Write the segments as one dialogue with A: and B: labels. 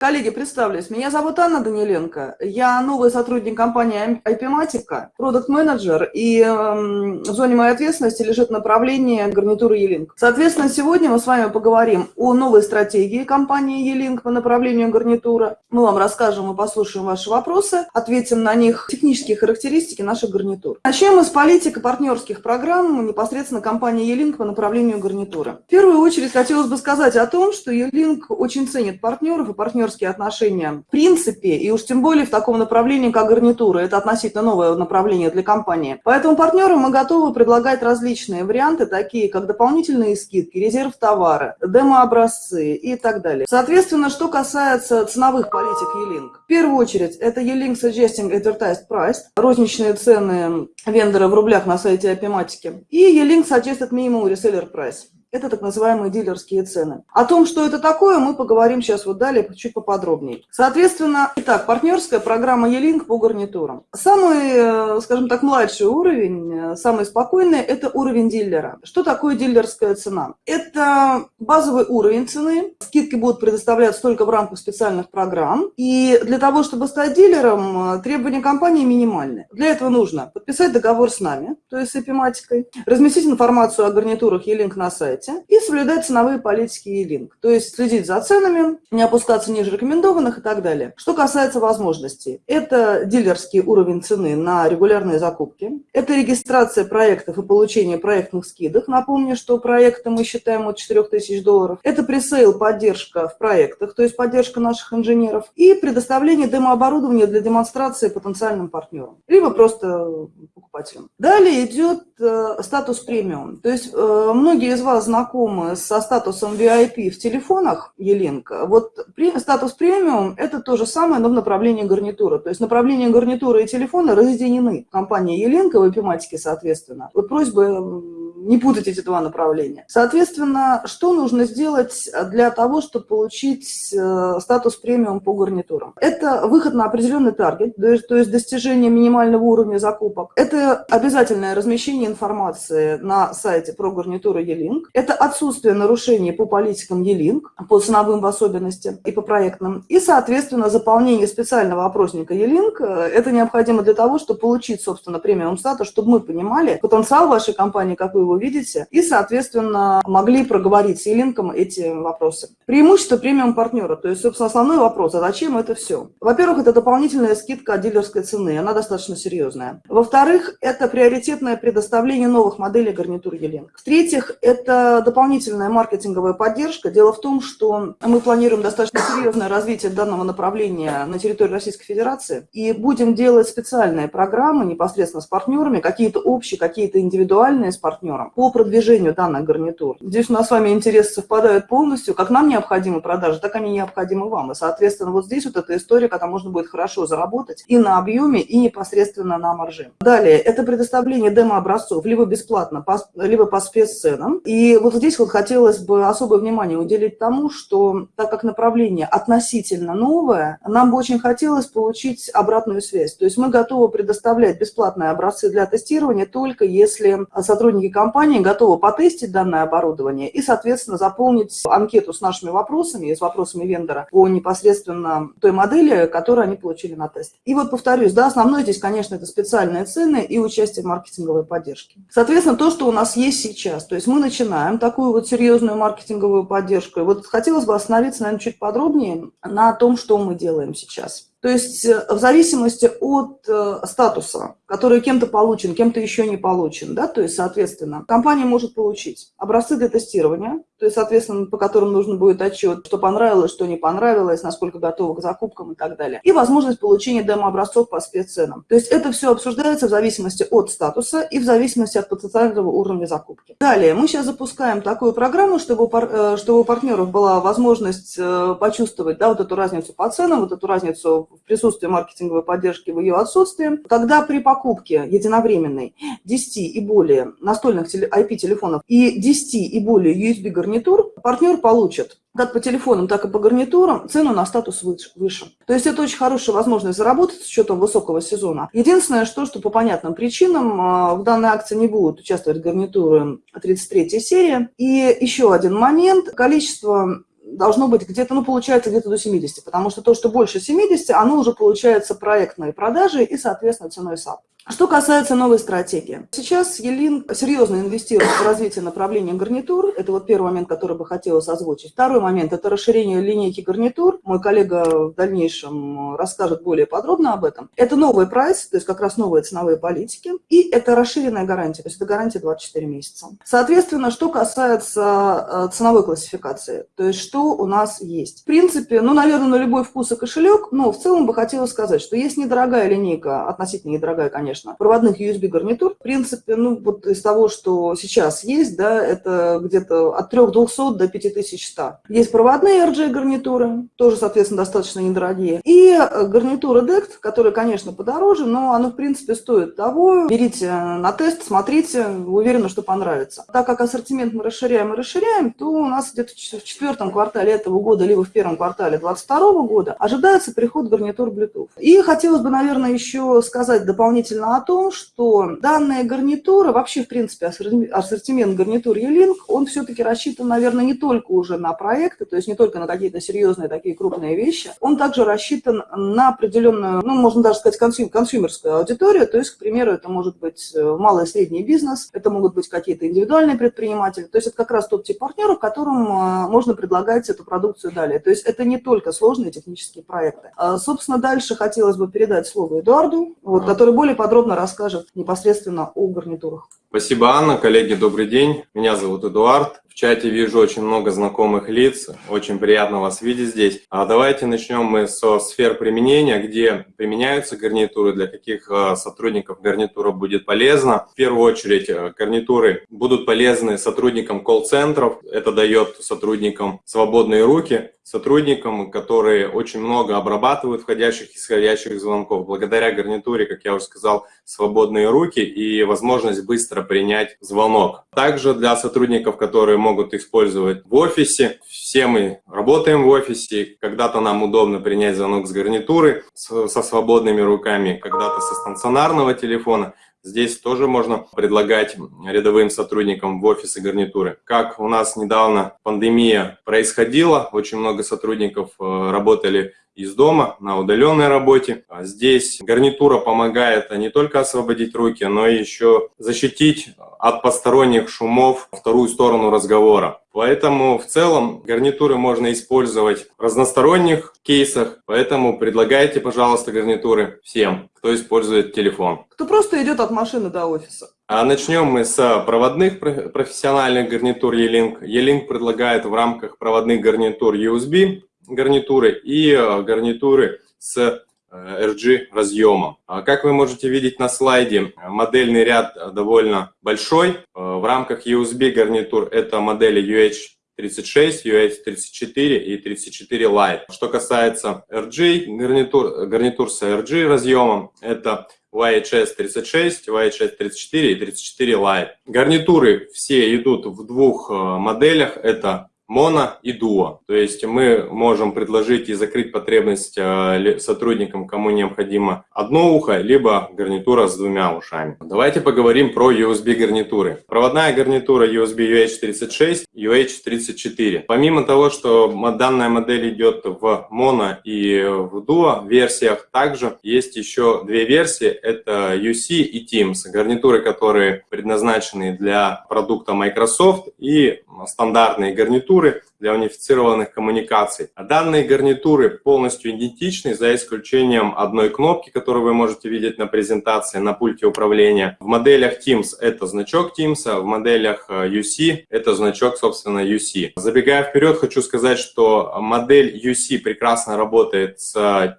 A: Коллеги, представлюсь. Меня зовут Анна Даниленко. Я новый сотрудник компании IP-Matica, продукт-менеджер, и э, в зоне моей ответственности лежит направление гарнитуры E-Link. Соответственно, сегодня мы с вами поговорим о новой стратегии компании E-Link по направлению гарнитура. Мы вам расскажем и послушаем ваши вопросы, ответим на них технические характеристики наших гарнитур. Начнем мы с политики партнерских программ непосредственно компании E-Link по направлению гарнитуры. В первую очередь хотелось бы сказать о том, что E-Link очень ценит партнеров и партнеров партнерские отношения в принципе, и уж тем более в таком направлении, как гарнитура. Это относительно новое направление для компании. Поэтому партнерам мы готовы предлагать различные варианты, такие как дополнительные скидки, резерв товара, демо-образцы и так далее. Соответственно, что касается ценовых политик E-Link. В первую очередь, это E-Link Suggesting Advertised Price, розничные цены вендора в рублях на сайте Апиматики, и E-Link Suggested Minimum Reseller Price. Это так называемые дилерские цены. О том, что это такое, мы поговорим сейчас вот далее чуть поподробнее. Соответственно, итак, партнерская программа E-Link по гарнитурам. Самый, э, скажем так, младший уровень, э, самый спокойный, это уровень дилера. Что такое дилерская цена? Это базовый уровень цены. Скидки будут предоставляться только в рамках специальных программ. И для того, чтобы стать дилером, э, требования компании минимальны. Для этого нужно подписать договор с нами, то есть с эпиматикой, разместить информацию о гарнитурах E-Link на сайте, сайте и соблюдать ценовые политики E-Link, то есть следить за ценами, не опускаться ниже рекомендованных и так далее. Что касается возможностей, это дилерский уровень цены на регулярные закупки, это регистрация проектов и получение проектных скидок. Напомню, что проекты мы считаем от 4000 долларов. Это пресейл поддержка в проектах, то есть поддержка наших инженеров и предоставление демооборудования для демонстрации потенциальным партнерам, либо просто покупателям. Далее идет э, статус премиум. То есть э, многие из вас знакомы со статусом VIP в телефонах Еленка, вот статус премиум – это то же самое, но в направлении гарнитура. То есть направление гарнитуры и телефона разъединены. Компания в эпиматике, соответственно. Вот просьба не путать эти два направления. Соответственно, что нужно сделать для того, чтобы получить э, статус премиум по гарнитурам? Это выход на определенный таргет, то есть достижение минимального уровня закупок. Это обязательное размещение информации на сайте про гарнитуру E-Link. Это отсутствие нарушений по политикам E-Link, по ценовым особенностям и по проектным. И, соответственно, заполнение специального опросника E-Link. Это необходимо для того, чтобы получить, собственно, премиум статус, чтобы мы понимали потенциал вашей компании, как вы видите, и, соответственно, могли проговорить с Елинком эти вопросы. Преимущество премиум партнера, то есть, собственно, основной вопрос, а зачем это все? Во-первых, это дополнительная скидка от дилерской цены, она достаточно серьезная. Во-вторых, это приоритетное предоставление новых моделей гарнитур Елинк. В-третьих, это дополнительная маркетинговая поддержка. Дело в том, что мы планируем достаточно серьезное развитие данного направления на территории Российской Федерации и будем делать специальные программы непосредственно с партнерами, какие-то общие, какие-то индивидуальные с партнером по продвижению данных гарнитур. Здесь у нас с вами интересы совпадают полностью. Как нам необходимы продажи, так они необходимы вам. И, соответственно, вот здесь вот эта история, когда можно будет хорошо заработать и на объеме, и непосредственно на марже. Далее, это предоставление демо-образцов либо бесплатно, либо по спецценам. И вот здесь вот хотелось бы особое внимание уделить тому, что так как направление относительно новое, нам бы очень хотелось получить обратную связь. То есть мы готовы предоставлять бесплатные образцы для тестирования только если сотрудники компании компания готова потестить данное оборудование и, соответственно, заполнить анкету с нашими вопросами, с вопросами вендора по непосредственно той модели, которую они получили на тест. И вот повторюсь, да, основное здесь, конечно, это специальные цены и участие в маркетинговой поддержке. Соответственно, то, что у нас есть сейчас, то есть мы начинаем такую вот серьезную маркетинговую поддержку. И вот хотелось бы остановиться, наверное, чуть подробнее на том, что мы делаем сейчас. То есть э, в зависимости от э, статуса, который кем-то получен, кем-то еще не получен, да, то есть, соответственно, компания может получить образцы для тестирования, то есть, соответственно, по которым нужно будет отчет, что понравилось, что не понравилось, насколько готовы к закупкам и так далее. И возможность получения демо-образцов по спецценам. То есть это все обсуждается в зависимости от статуса и в зависимости от потенциального уровня закупки. Далее, мы сейчас запускаем такую программу, чтобы, э, чтобы у партнеров была возможность почувствовать да, вот эту разницу по ценам, вот эту разницу в присутствии маркетинговой поддержки, в ее отсутствии, когда при покупке единовременной 10 и более настольных IP-телефонов и 10 и более USB-гарнитур, партнер получит как по телефонам, так и по гарнитурам цену на статус выше. То есть это очень хорошая возможность заработать с учетом высокого сезона. Единственное, что, что по понятным причинам а, в данной акции не будут участвовать гарнитуры 33 серии. И еще один момент. Количество должно быть где-то, ну, получается где-то до 70, потому что то, что больше 70, оно уже получается проектные продажи и, соответственно, ценой САП. Что касается новой стратегии. Сейчас Елин серьезно инвестирует в развитие направления гарнитур. Это вот первый момент, который бы хотелось озвучить. Второй момент – это расширение линейки гарнитур. Мой коллега в дальнейшем расскажет более подробно об этом. Это новый прайс, то есть как раз новые ценовые политики. И это расширенная гарантия, то есть это гарантия 24 месяца. Соответственно, что касается э, ценовой классификации, то есть что у нас есть. В принципе, ну, наверное, на любой вкус и кошелек, но в целом бы хотелось сказать, что есть недорогая линейка, относительно недорогая, конечно, конечно, проводных USB-гарнитур. В принципе, ну, вот из того, что сейчас есть, да, это где-то от 3200 до 5100. Есть проводные RJ-гарнитуры, тоже, соответственно, достаточно недорогие. И э, гарнитура DECT, которая, конечно, подороже, но она, в принципе, стоит того. Берите на тест, смотрите, уверена, что понравится. Так как ассортимент мы расширяем и расширяем, то у нас где-то в четвертом квартале этого года, либо в первом квартале 2022 года ожидается приход гарнитур Bluetooth. И хотелось бы, наверное, еще сказать дополнительно о том, что данная гарнитура, вообще, в принципе, ассортимент гарнитур E-Link, он все-таки рассчитан, наверное, не только уже на проекты, то есть не только на какие-то серьезные такие крупные вещи, он также рассчитан на определенную, ну, можно даже сказать, консюм, консюмерскую аудиторию, то есть, к примеру, это может быть э, малый и средний бизнес, это могут быть какие-то индивидуальные предприниматели, то есть это как раз тот тип партнеров, которым э, можно предлагать эту продукцию далее. То есть это не только сложные технические проекты. А, собственно, дальше хотелось бы передать слово Эдуарду, вот, который более подробно подробно расскажет непосредственно о гарнитурах.
B: Спасибо, Анна. Коллеги, добрый день. Меня зовут Эдуард. Чате вижу очень много знакомых лиц. Очень приятно вас видеть здесь. А давайте начнем мы со сфер применения, где применяются гарнитуры, для каких э, сотрудников гарнитура будет полезна. В первую очередь э, гарнитуры будут полезны сотрудникам колл-центров. Это дает сотрудникам свободные руки, сотрудникам, которые очень много обрабатывают входящих и исходящих звонков. Благодаря гарнитуре, как я уже сказал, свободные руки и возможность быстро принять звонок. Также для сотрудников, которые могут использовать в офисе. Все мы работаем в офисе, когда-то нам удобно принять звонок с гарнитуры со свободными руками, когда-то со стационарного телефона. Здесь тоже можно предлагать рядовым сотрудникам в офисы гарнитуры. Как у нас недавно пандемия происходила, очень много сотрудников э, работали из дома на удаленной работе. А здесь гарнитура помогает не только освободить руки, но и еще защитить от посторонних шумов вторую сторону разговора. Поэтому в целом гарнитуры можно использовать в разносторонних кейсах, поэтому предлагайте, пожалуйста, гарнитуры всем, кто использует телефон.
A: Кто просто идет от машины до офиса.
B: А начнем мы с проводных профессиональных гарнитур E-Link. E-Link предлагает в рамках проводных гарнитур USB гарнитуры и э, гарнитуры с RG разъемом. А как вы можете видеть на слайде, модельный ряд довольно большой. Э, в рамках USB гарнитур это модели UH36, UH34 и 34 Lite. Что касается RG гарнитур, гарнитур с RG разъемом, это YHS36, YHS34 и 34 Lite. Гарнитуры все идут в двух моделях. Это моно и дуо. То есть мы можем предложить и закрыть потребность э, сотрудникам, кому необходимо одно ухо, либо гарнитура с двумя ушами. Давайте поговорим про USB гарнитуры. Проводная гарнитура USB UH36, UH34. Помимо того, что данная модель идет в моно и в дуо версиях, также есть еще две версии. Это UC и Teams. Гарнитуры, которые предназначены для продукта Microsoft и стандартные гарнитуры для унифицированных коммуникаций. А данные гарнитуры полностью идентичны, за исключением одной кнопки, которую вы можете видеть на презентации на пульте управления. В моделях Teams это значок Teams, а в моделях UC э, это значок, собственно, UC. Забегая вперед, хочу сказать, что модель UC прекрасно работает с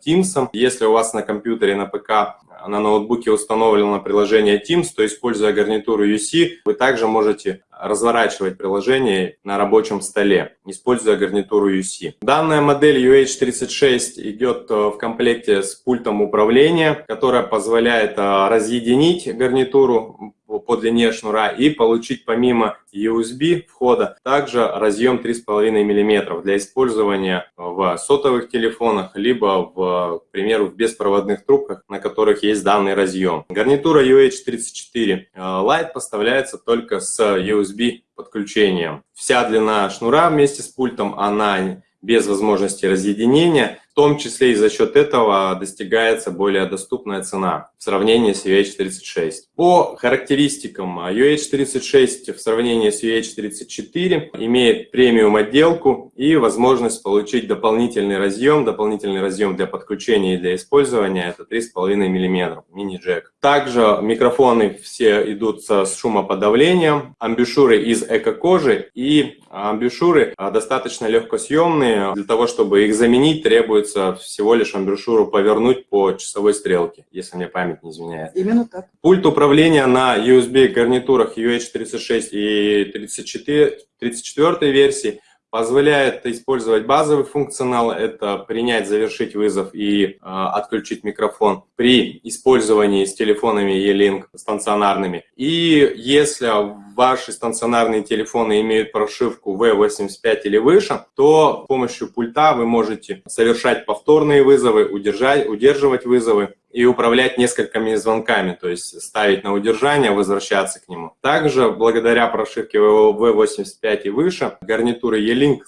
B: Teams. Если у вас на компьютере, на ПК на ноутбуке установлено приложение Teams, то используя гарнитуру UC, вы также можете разворачивать приложение на рабочем столе, используя гарнитуру UC. Данная модель UH36 идет э, в комплекте с пультом управления, которая позволяет э, разъединить гарнитуру по длине шнура и получить помимо USB входа также разъем 3,5 мм для использования в сотовых телефонах, либо, в, к примеру, в беспроводных трубках, на которых есть данный разъем. Гарнитура UH34 э, Lite поставляется только с USB подключением. Вся длина шнура вместе с пультом, она без возможности разъединения. В том числе и за счет этого достигается более доступная цена в сравнении с UH36. По характеристикам UH36 в сравнении с UH34 имеет премиум отделку и возможность получить дополнительный разъем, дополнительный разъем для подключения и для использования, это 3,5 мм мини-джек. Также микрофоны все идут с шумоподавлением, амбушюры из эко-кожи и амбушюры достаточно легкосъемные, для того, чтобы их заменить, требуется требуется всего лишь амбушюру повернуть по часовой стрелке, если мне память не изменяет.
A: Именно так.
B: Пульт управления на USB гарнитурах UH36 и 34, 34 версии позволяет использовать базовый функционал, это принять, завершить вызов и э, отключить микрофон при использовании с телефонами E-Link стационарными. И если ваши стационарные телефоны имеют прошивку V85 или выше, то с помощью пульта вы можете совершать повторные вызовы, удержать, удерживать вызовы и управлять несколькими звонками, то есть ставить на удержание, возвращаться к нему. Также благодаря прошивке V85 и выше гарнитуры E-Link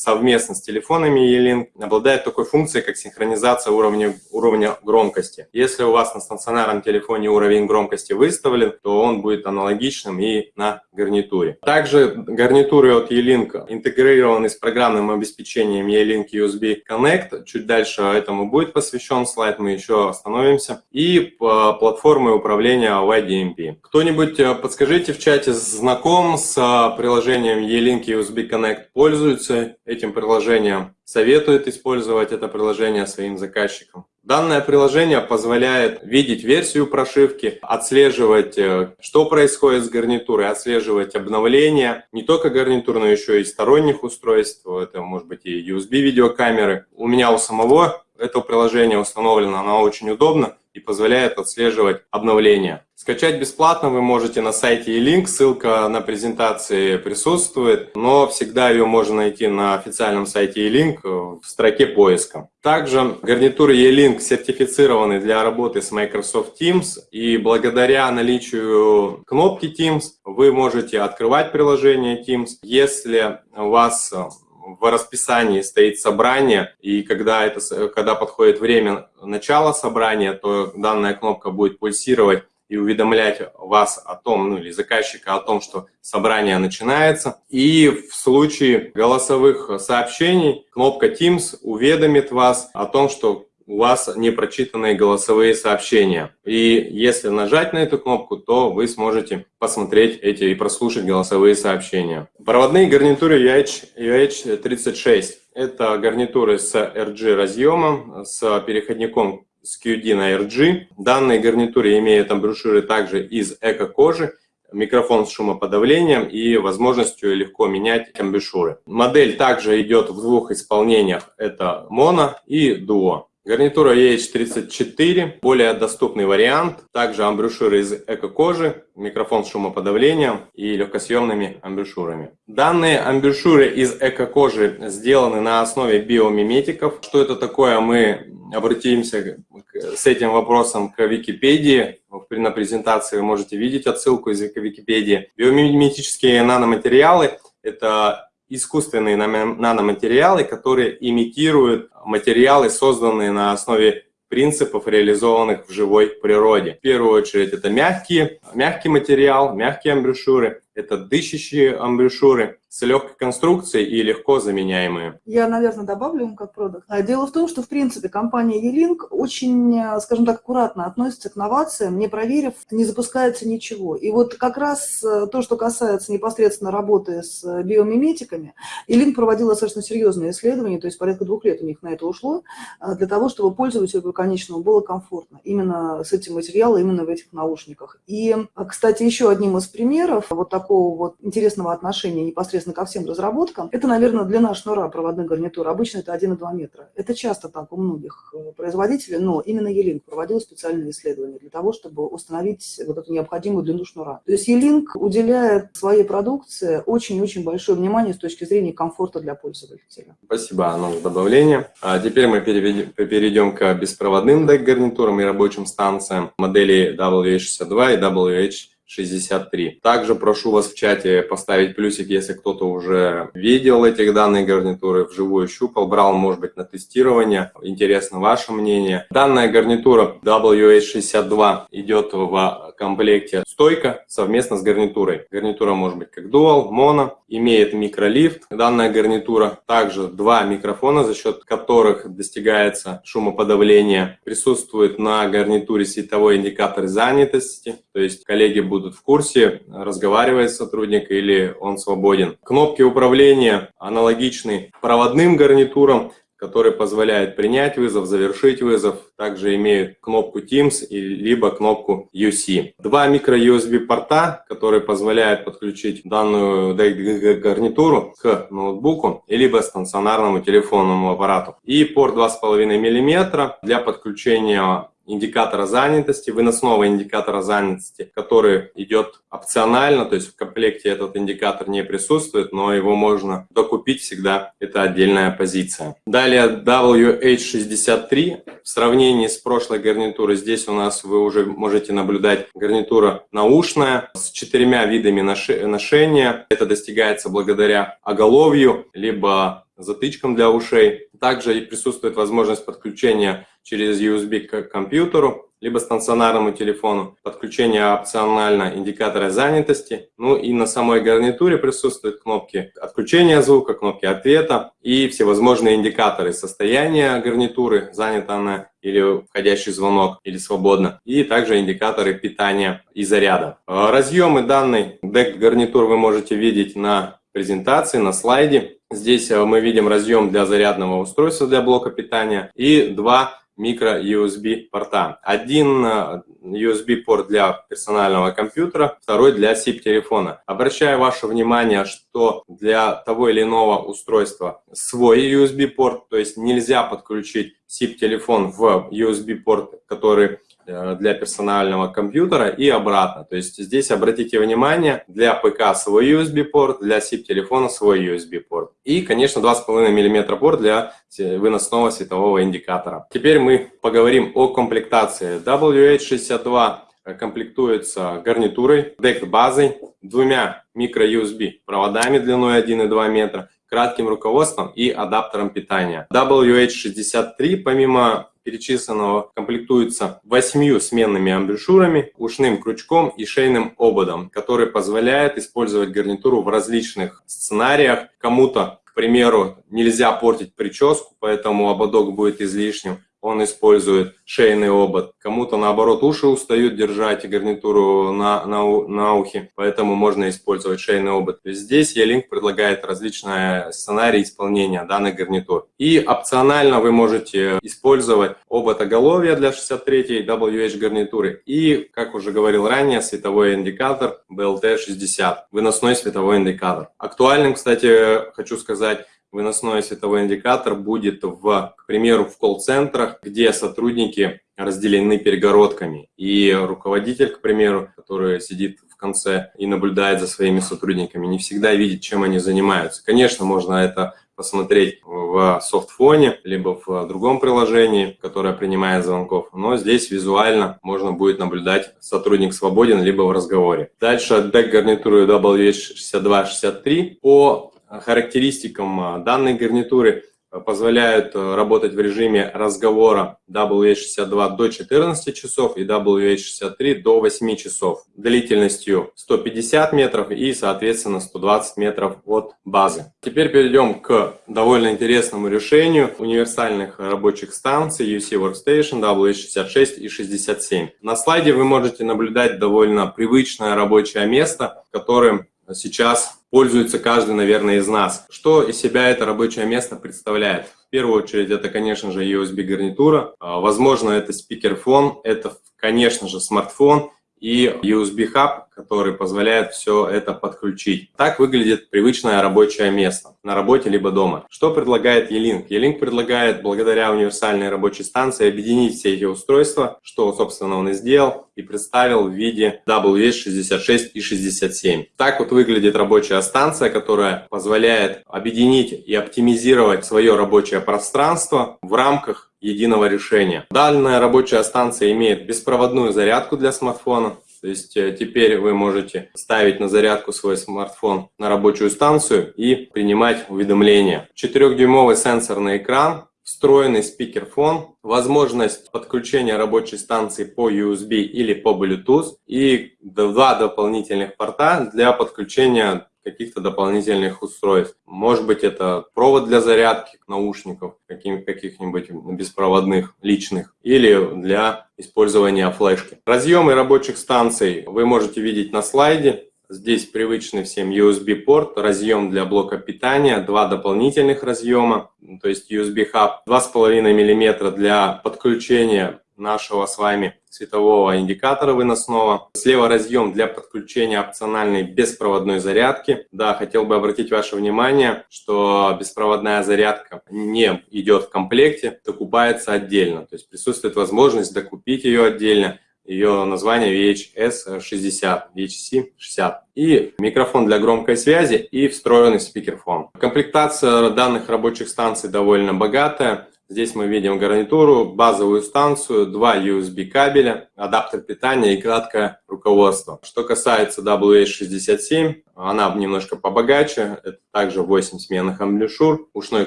B: совместно с телефонами E-Link обладает такой функцией, как синхронизация уровня, уровня громкости. Если у вас на стационарном телефоне уровень громкости выставлен, то он будет аналогичным и на гарнитуре. Также гарнитуры от E-Link интегрированы с программным обеспечением E-Link USB Connect. Чуть дальше этому будет посвящен слайд, мы еще остановимся. И платформы управления YDMP. Кто-нибудь э, подскажите в чате, знаком с э, приложением E-Link USB Connect, пользуется этим приложением, советует использовать это приложение своим заказчикам. Данное приложение позволяет видеть версию прошивки, отслеживать, э, что происходит с гарнитурой, отслеживать обновления не только гарнитур, но еще и сторонних устройств. Это может быть и USB-видеокамеры. У меня у самого это приложение установлено, оно очень удобно и позволяет отслеживать обновления. Скачать бесплатно вы можете на сайте e-link, ссылка на презентации присутствует, но всегда ее можно найти на официальном сайте e-link в строке поиска. Также гарнитуры E-Link сертифицированы для работы с Microsoft Teams, и благодаря наличию кнопки Teams вы можете открывать приложение Teams. Если у вас в расписании стоит собрание, и когда, это, когда подходит время начала собрания, то данная кнопка будет пульсировать и уведомлять вас о том, ну или заказчика о том, что собрание начинается. И в случае голосовых сообщений кнопка Teams уведомит вас о том, что у вас непрочитанные голосовые сообщения. И если нажать на эту кнопку, то вы сможете посмотреть эти и прослушать голосовые сообщения. Проводные гарнитуры UH, UH36. Это гарнитуры с RG разъемом, с переходником с QD на RG. Данные гарнитуры имеют амбушюры также из эко-кожи, микрофон с шумоподавлением и возможностью легко менять амбушюры. Модель также идет в двух исполнениях, это моно и дуо. Гарнитура EH34, более доступный вариант, также амбушюры из эко-кожи, микрофон с шумоподавлением и легкосъемными амбушюрами. Данные амбушюры из эко-кожи сделаны на основе биомиметиков. Что это такое, мы обратимся с этим вопросом к Википедии. На презентации вы можете видеть отсылку из Википедии. Биомиметические наноматериалы – это искусственные наноматериалы, которые имитируют материалы, созданные на основе принципов, реализованных в живой природе. В первую очередь это мягкие, мягкий материал, мягкие амбушюры, это дышащие амбушюры, с легкой конструкцией и легко заменяемые.
A: Я, наверное, добавлю им как продукт. А дело в том, что, в принципе, компания E-Link очень, скажем так, аккуратно относится к новациям, не проверив, не запускается ничего. И вот как раз э, то, что касается непосредственно работы с биомиметиками, E-Link проводила достаточно серьезные исследования, то есть порядка двух лет у них на это ушло, э, для того, чтобы пользователю конечному было комфортно именно с этим материалом, именно в этих наушниках. И, кстати, еще одним из примеров вот такого вот интересного отношения непосредственно непосредственно ко всем разработкам, это, наверное, длина шнура проводных гарнитур. Обычно это 1,2 метра. Это часто так у многих э, производителей, но именно E-Link проводил специальные исследования для того, чтобы установить вот эту необходимую длину шнура. То есть E-Link уделяет своей продукции очень-очень большое внимание с точки зрения комфорта для пользователя.
B: Спасибо, Анна, за добавление. А теперь мы перейдем к беспроводным DEC-гарнитурам и рабочим станциям модели WH62 и WH 63. Также прошу вас в чате поставить плюсик, если кто-то уже видел эти данные гарнитуры, вживую щупал, брал, может быть, на тестирование. Интересно ваше мнение. Данная гарнитура WH62 идет в комплекте стойка совместно с гарнитурой. Гарнитура может быть как дуал, моно, имеет микролифт. Данная гарнитура также два микрофона, за счет которых достигается шумоподавление. Присутствует на гарнитуре световой индикатор занятости, то есть коллеги будут в курсе, разговаривает сотрудник или он свободен. Кнопки управления аналогичны проводным гарнитурам, который позволяет принять вызов, завершить вызов. Также имеют кнопку Teams и либо кнопку UC. Два микро-USB порта, которые позволяют подключить данную гарнитуру к ноутбуку, либо стационарному телефонному аппарату. И порт 2,5 мм для подключения индикатора занятости, выносного индикатора занятости, который идет опционально, то есть в комплекте этот индикатор не присутствует, но его можно докупить всегда, это отдельная позиция. Далее WH63, в сравнении с прошлой гарнитурой, здесь у нас вы уже можете наблюдать гарнитура наушная с четырьмя видами ношения. Это достигается благодаря оголовью, либо затычкам для ушей. Также присутствует возможность подключения через USB к компьютеру, либо стационарному телефону, подключение опционально индикатора занятости. Ну и на самой гарнитуре присутствуют кнопки отключения звука, кнопки ответа и всевозможные индикаторы состояния гарнитуры, занята она или входящий звонок, или свободно, и также индикаторы питания и заряда. Разъемы данной DEC гарнитур вы можете видеть на презентации, на слайде. Здесь э, мы видим разъем для зарядного устройства для блока питания и два микро-USB порта. Один э, USB-порт для персонального компьютера, второй для SIP-телефона. Обращаю ваше внимание, что для того или иного устройства свой USB-порт, то есть нельзя подключить SIP-телефон в USB-порт, который Э, для персонального компьютера и обратно. То есть здесь обратите внимание, для ПК свой USB-порт, для SIP-телефона свой USB-порт. И, конечно, 2,5 мм порт для выносного светового индикатора. Теперь мы поговорим о комплектации. WH62 комплектуется гарнитурой, DECT-базой, двумя микро-USB проводами длиной 1,2 метра, кратким руководством и адаптером питания. WH63, помимо перечисленного комплектуется восьмью сменными амбушюрами, ушным крючком и шейным ободом, который позволяет использовать гарнитуру в различных сценариях. Кому-то, к примеру, нельзя портить прическу, поэтому ободок будет излишним он использует шейный обод. Кому-то, наоборот, уши устают держать гарнитуру на, на, на ухе, поэтому можно использовать шейный обод. Здесь E-Link предлагает различные сценарии исполнения данных гарнитур. И опционально вы можете использовать обод оголовья для 63 WH гарнитуры и, как уже говорил ранее, световой индикатор BLT60, выносной световой индикатор. Актуальным, кстати, хочу сказать, выносной световой индикатор будет, в, к примеру, в колл-центрах, где сотрудники разделены перегородками. И руководитель, к примеру, который сидит в конце и наблюдает за своими сотрудниками, не всегда видит, чем они занимаются. Конечно, можно это посмотреть в софтфоне, либо в другом приложении, которое принимает звонков. Но здесь визуально можно будет наблюдать, сотрудник свободен, либо в разговоре. Дальше DEC гарнитуры WH6263 по характеристикам а, данной гарнитуры а, позволяют а, работать в режиме разговора WH62 до 14 часов и WH63 до 8 часов длительностью 150 метров и, соответственно, 120 метров от базы. Теперь перейдем к довольно интересному решению универсальных рабочих станций UC Workstation WH66 и 67. На слайде вы можете наблюдать довольно привычное рабочее место, которым сейчас пользуется каждый, наверное, из нас. Что из себя это рабочее место представляет? В первую очередь, это, конечно же, USB-гарнитура. А, возможно, это спикерфон, это, конечно же, смартфон и USB-хаб, который позволяет все это подключить. Так выглядит привычное рабочее место на работе либо дома. Что предлагает E-Link? E-Link предлагает благодаря универсальной рабочей станции объединить все эти устройства, что, собственно, он и сделал, и представил в виде WS66 и 67. Так вот выглядит рабочая станция, которая позволяет объединить и оптимизировать свое рабочее пространство в рамках единого решения. Данная рабочая станция имеет беспроводную зарядку для смартфона, то есть э, теперь вы можете ставить на зарядку свой смартфон на рабочую станцию и принимать уведомления. 4-дюймовый сенсорный экран, встроенный спикерфон, возможность подключения рабочей станции по USB или по Bluetooth и два дополнительных порта для подключения каких-то дополнительных устройств. Может быть, это провод для зарядки наушников, каких-нибудь беспроводных, личных, или для использования флешки. Разъемы рабочих станций вы можете видеть на слайде. Здесь привычный всем USB-порт, разъем для блока питания, два дополнительных разъема, то есть USB-хаб, 2,5 мм для подключения нашего с вами светового индикатора выносного. Слева разъем для подключения опциональной беспроводной зарядки. Да, хотел бы обратить ваше внимание, что беспроводная зарядка не идет в комплекте, докупается отдельно. То есть присутствует возможность докупить ее отдельно. Ее название VHS60, VHC60. И микрофон для громкой связи и встроенный спикерфон. Комплектация данных рабочих станций довольно богатая. Здесь мы видим гарнитуру, базовую станцию, два USB кабеля, адаптер питания и краткое руководство. Что касается WH67, она немножко побогаче. Это также 8 сменных амблишур, ушной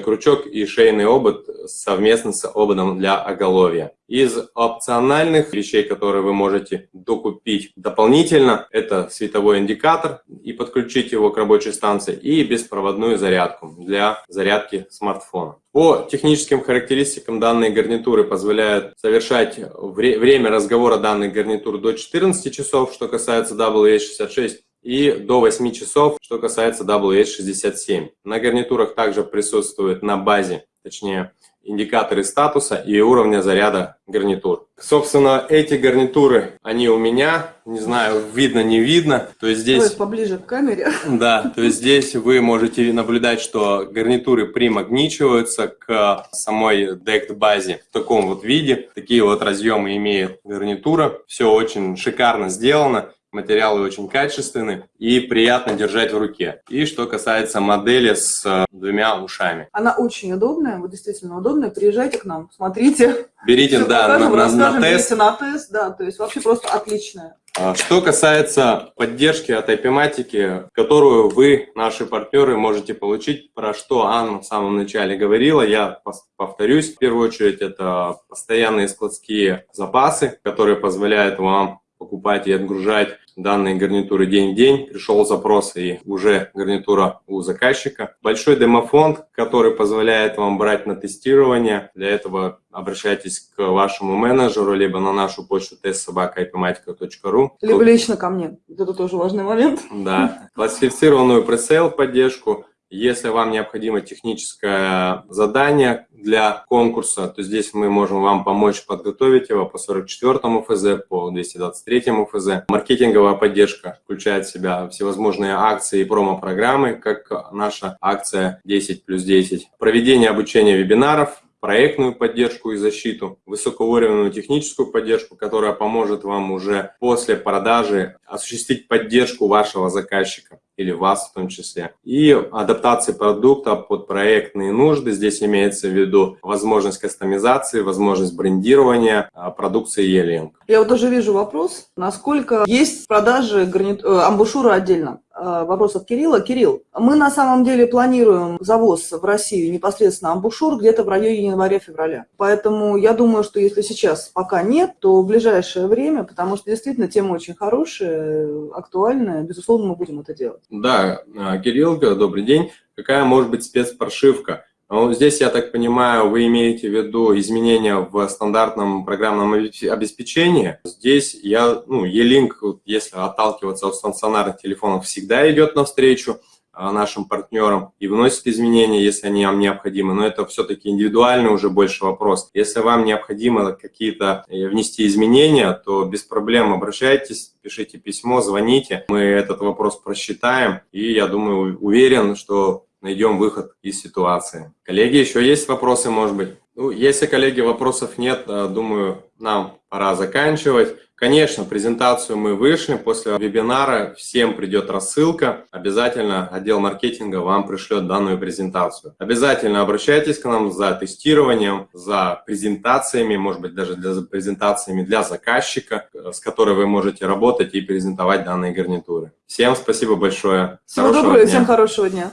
B: крючок и шейный обод совместно с ободом для оголовья. Из опциональных вещей, которые вы можете докупить дополнительно, это световой индикатор и подключить его к рабочей станции, и беспроводную зарядку для зарядки смартфона. По техническим характеристикам данные гарнитуры позволяют совершать вре время разговора данных гарнитур до 14 часов, что касается WH66, и до 8 часов, что касается WH67. На гарнитурах также присутствует на базе, точнее, индикаторы статуса и уровня заряда гарнитур. Собственно, эти гарнитуры, они у меня, не знаю, видно, не видно. То есть здесь... Давай
A: поближе к камере.
B: Да, то есть здесь вы можете наблюдать, что гарнитуры примагничиваются к самой DECT базе в таком вот виде. Такие вот разъемы имеет гарнитура. Все очень шикарно сделано материалы очень качественные и приятно держать в руке. И что касается модели с э, двумя ушами.
A: Она очень удобная, вот действительно удобная. Приезжайте к нам, смотрите.
B: Берите, Все да, покажем, на, на, на тест.
A: на тест, да, то есть вообще просто отличная.
B: А что касается поддержки от IP-матики, которую вы, наши партнеры, можете получить, про что Анна в самом начале говорила, я повторюсь. В первую очередь, это постоянные складские запасы, которые позволяют вам покупать и отгружать данные гарнитуры день в день. Пришел запрос и уже гарнитура у заказчика. Большой демофонд, который позволяет вам брать на тестирование. Для этого обращайтесь к вашему менеджеру, либо на нашу почту testsobaka.ipmatica.ru.
A: Либо лично ко мне. Это тоже важный момент.
B: Да. Классифицированную пресейл поддержку если вам необходимо техническое задание для конкурса, то здесь мы можем вам помочь подготовить его по 44 ФЗ, по 223 ФЗ. Маркетинговая поддержка включает в себя всевозможные акции и промо-программы, как наша акция 10 плюс 10. Проведение обучения вебинаров, проектную поддержку и защиту, высокоуровневую техническую поддержку, которая поможет вам уже после продажи осуществить поддержку вашего заказчика или вас в том числе. И адаптации продукта под проектные нужды. Здесь имеется в виду возможность кастомизации, возможность брендирования а, продукции E-Link.
A: Я вот тоже вижу вопрос, насколько есть продажи гарнит... Э, амбушюра отдельно. Э, вопрос от Кирилла. Кирилл, мы на самом деле планируем завоз в Россию непосредственно амбушюр где-то в районе января-февраля. Поэтому я думаю, что если сейчас пока нет, то в ближайшее время, потому что действительно тема очень хорошая, актуальная, безусловно, мы будем это делать.
B: Да, а, Кирилл, добрый день. Какая может быть спецпрошивка? Ну, здесь, я так понимаю, вы имеете в виду изменения в стандартном программном обеспечении. Здесь я, ну, E-Link, если отталкиваться от стационарных телефонов, всегда идет навстречу а, нашим партнерам и вносит изменения, если они вам необходимы. Но это все-таки индивидуальный уже больше вопрос. Если вам необходимо какие-то э, внести изменения, то без проблем обращайтесь, пишите письмо, звоните. Мы этот вопрос просчитаем. И я думаю, уверен, что найдем выход из ситуации. Коллеги, еще есть вопросы, может быть? Ну, если, коллеги, вопросов нет, э, думаю, нам пора заканчивать. Конечно, презентацию мы вышли. После вебинара всем придет рассылка. Обязательно отдел маркетинга вам пришлет данную презентацию. Обязательно обращайтесь к нам за тестированием, за презентациями, может быть, даже для презентациями для заказчика, с которой вы можете работать и презентовать данные гарнитуры. Всем спасибо большое.
A: Всего доброго и всем хорошего дня.